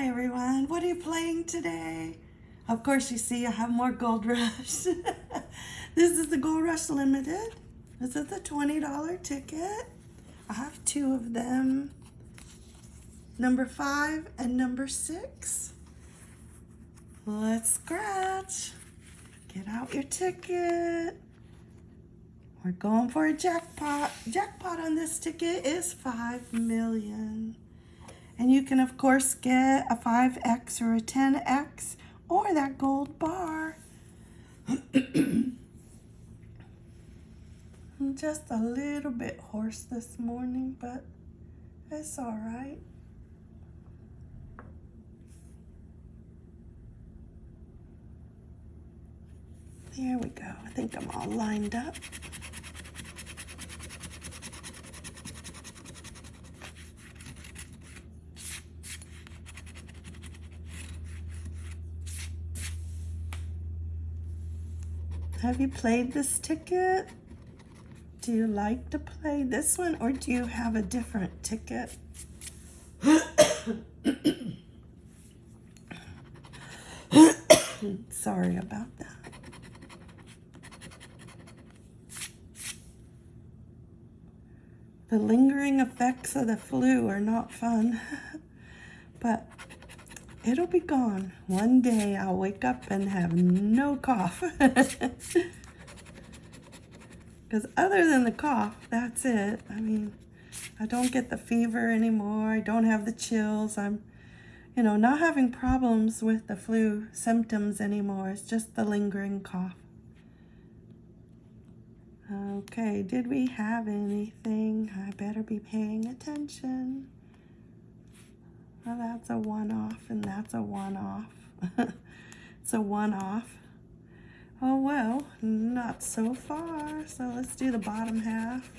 And what are you playing today? Of course, you see I have more Gold Rush. this is the Gold Rush Limited. This is the $20 ticket. I have two of them. Number five and number six. Let's scratch. Get out your ticket. We're going for a jackpot. Jackpot on this ticket is 5 million. And you can, of course, get a 5X or a 10X or that gold bar. I'm just a little bit hoarse this morning, but it's all right. There we go. I think I'm all lined up. Have you played this ticket? Do you like to play this one or do you have a different ticket? Sorry about that. The lingering effects of the flu are not fun, but it'll be gone. One day I'll wake up and have no cough. Because other than the cough, that's it. I mean, I don't get the fever anymore. I don't have the chills. I'm, you know, not having problems with the flu symptoms anymore. It's just the lingering cough. Okay, did we have anything? I better be paying attention. Well, that's a one-off and that's a one-off. it's a one-off. Oh, well, not so far. So let's do the bottom half.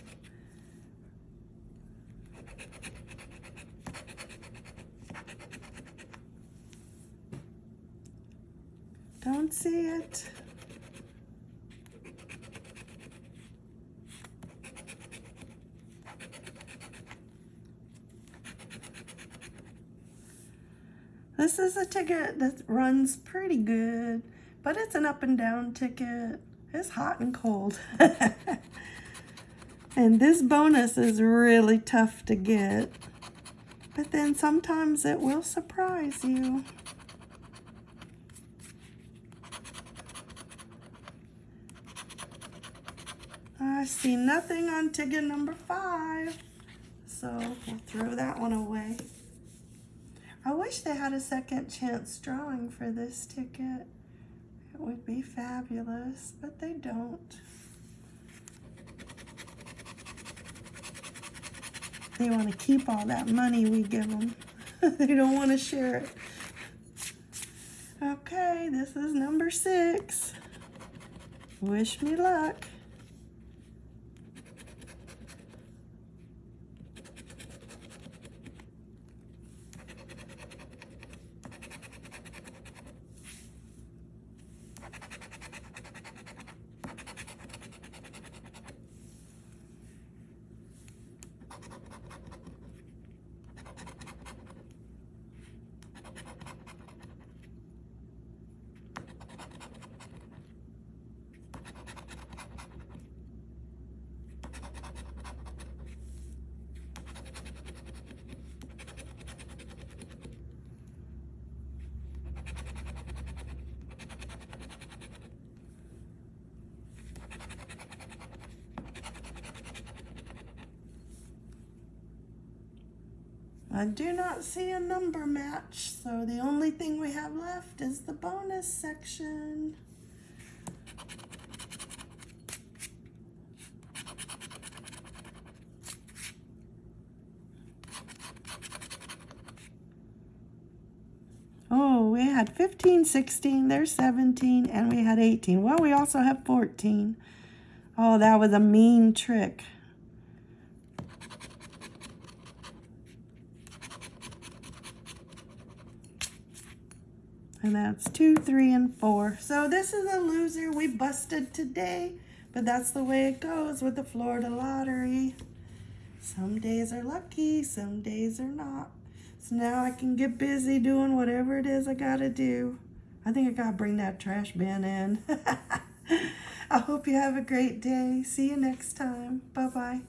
Don't see it. This is a ticket that runs pretty good, but it's an up and down ticket. It's hot and cold. and this bonus is really tough to get. But then sometimes it will surprise you. I see nothing on ticket number five. So we'll throw that one away. I wish they had a second chance drawing for this ticket. It would be fabulous, but they don't. They want to keep all that money we give them. they don't want to share it. Okay, this is number six. Wish me luck. I do not see a number match, so the only thing we have left is the bonus section. Oh, we had 15, 16, there's 17, and we had 18. Well, we also have 14. Oh, that was a mean trick. And that's two, three, and four. So this is a loser we busted today. But that's the way it goes with the Florida lottery. Some days are lucky, some days are not. So now I can get busy doing whatever it is I gotta do. I think I gotta bring that trash bin in. I hope you have a great day. See you next time. Bye bye.